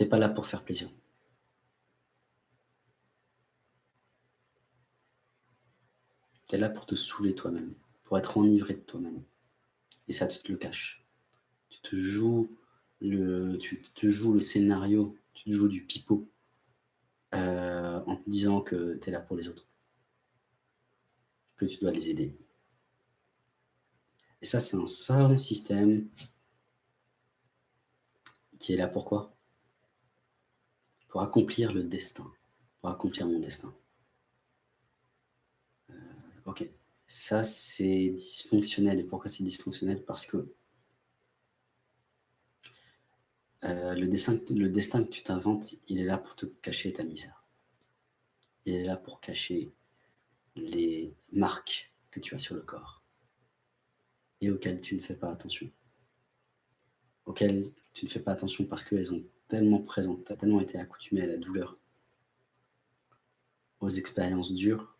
Tu n'es pas là pour faire plaisir. Tu es là pour te saouler toi-même, pour être enivré de toi-même. Et ça, tu te le caches. Tu te joues le, tu te joues le scénario, tu te joues du pipeau euh, en te disant que tu es là pour les autres, que tu dois les aider. Et ça, c'est un savant système qui est là pourquoi Pour accomplir le destin, pour accomplir mon destin. Euh, ok, ça c'est dysfonctionnel. Et pourquoi c'est dysfonctionnel? Parce que euh, le, destin, le destin que tu t'inventes, il est là pour te cacher ta misère. Il est là pour cacher les marques que tu as sur le corps et auxquelles tu ne fais pas attention. Auxquelles tu ne fais pas attention parce qu'elles ont tellement présentes, tu as tellement été accoutumé à la douleur, aux expériences dures,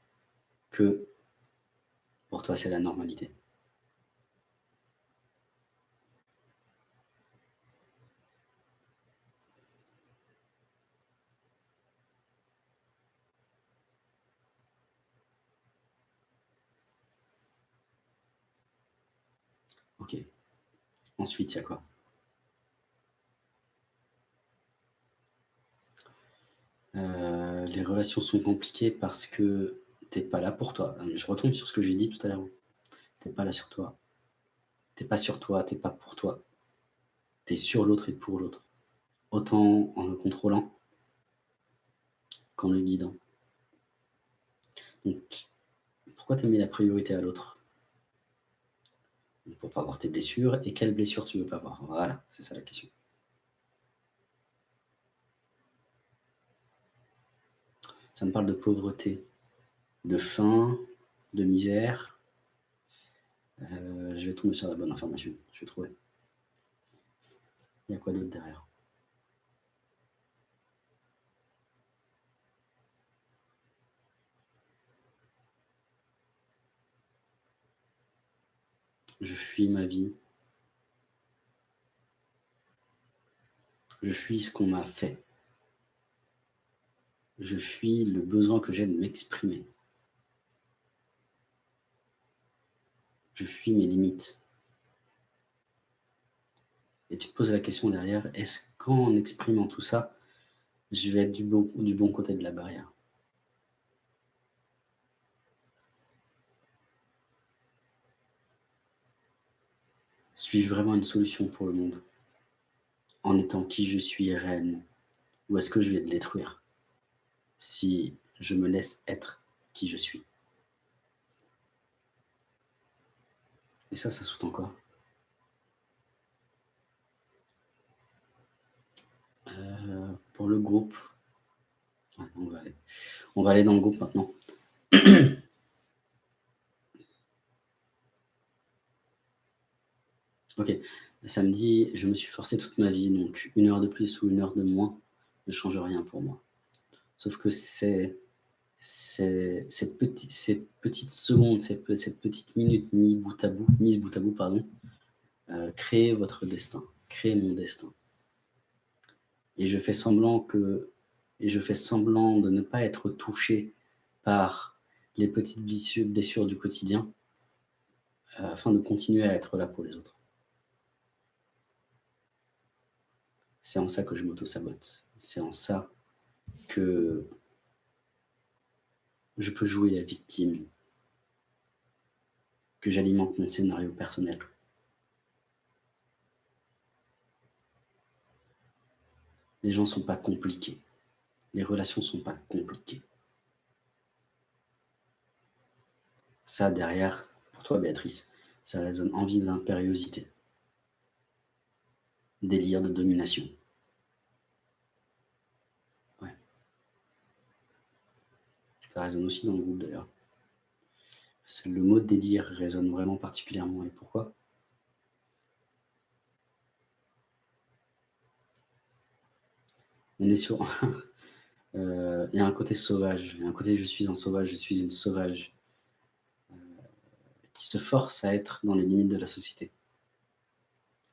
que pour toi c'est la normalité. Ok. Ensuite, il y a quoi? Euh, Les relations sont compliquées parce que tu n'es pas là pour toi. Je retombe sur ce que j'ai dit tout à l'heure. Tu n'es pas là sur toi. Tu n'es pas sur toi, tu n'es pas pour toi. Tu es sur l'autre et pour l'autre. Autant en le contrôlant qu'en le guidant. Donc, pourquoi tu as mis la priorité à l'autre? Pour pas avoir tes blessures et quelles blessures tu veux pas avoir? Voilà, c'est ça la question. Ça me parle de pauvreté, de faim, de misère. Euh, je vais tomber sur la bonne information, je vais trouver. Il y a quoi d'autre derrière? Je fuis ma vie. Je fuis ce qu'on m'a fait. Je fuis le besoin que j'ai de m'exprimer. Je fuis mes limites. Et tu te poses la question derrière, est-ce qu'en exprimant tout ça, je vais être du bon, côté de la barrière? Suis-je vraiment une solution pour le monde? En étant qui je suis réellement? Ou est-ce que je vais le détruire? Si je me laisse être qui je suis. Et ça, ça sous-tend quoi? Euh, Pour le groupe, on, va on va aller dans le groupe maintenant. Ok, samedi, je me suis forcé toute ma vie, donc une heure de plus ou une heure de moins ne change rien pour moi. Sauf que c'est ces, petites secondes, cette petite minute mise bout à bout, mise bout à bout pardon, euh, créer votre destin, créer mon destin. Et je fais semblant que et je fais semblant de ne pas être touché par les petites blessures, du quotidien euh, afin de continuer à être là pour les autres. C'est en ça que je m'auto-sabote. C'est en ça que je peux jouer la victime, que j'alimente mon scénario personnel. Les gens ne sont pas compliqués. Les relations ne sont pas compliquées. Ça, derrière, pour toi, Béatrice, ça résonne envie d'impériosité, délire de domination. Ça résonne aussi dans le groupe d'ailleurs. Le mot délire résonne vraiment particulièrement. Et pourquoi? On est sur... Euh, il y a un côté sauvage. Il y a un côté je suis un sauvage, je suis une sauvage. Euh, qui se force à être dans les limites de la société.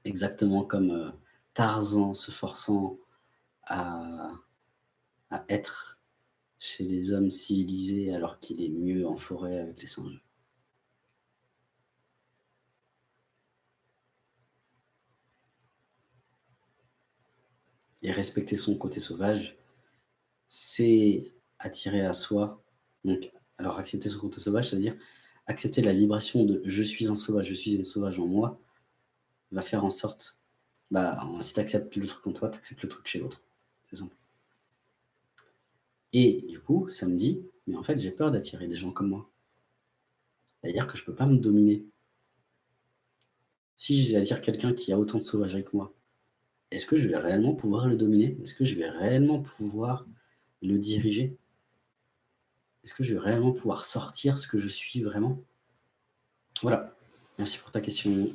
Exactement comme euh, Tarzan se forçant à, à être chez les hommes civilisés alors qu'il est mieux en forêt avec les singes. Et respecter son côté sauvage, c'est attirer à soi, donc alors accepter son côté sauvage, c'est-à-dire accepter la vibration de « je suis un sauvage, je suis une sauvage en moi », va faire en sorte, bah, si tu acceptes le truc en toi, tu acceptes le truc chez l'autre. C'est simple. Et du coup, ça me dit, mais en fait, j'ai peur d'attirer des gens comme moi. C'est-à-dire que je ne peux pas me dominer. Si j'attire quelqu'un qui a autant de sauvagerie que moi, est-ce que je vais réellement pouvoir le dominer? Est-ce que je vais réellement pouvoir le diriger? Est-ce que je vais réellement pouvoir sortir ce que je suis vraiment? Voilà. Merci pour ta question.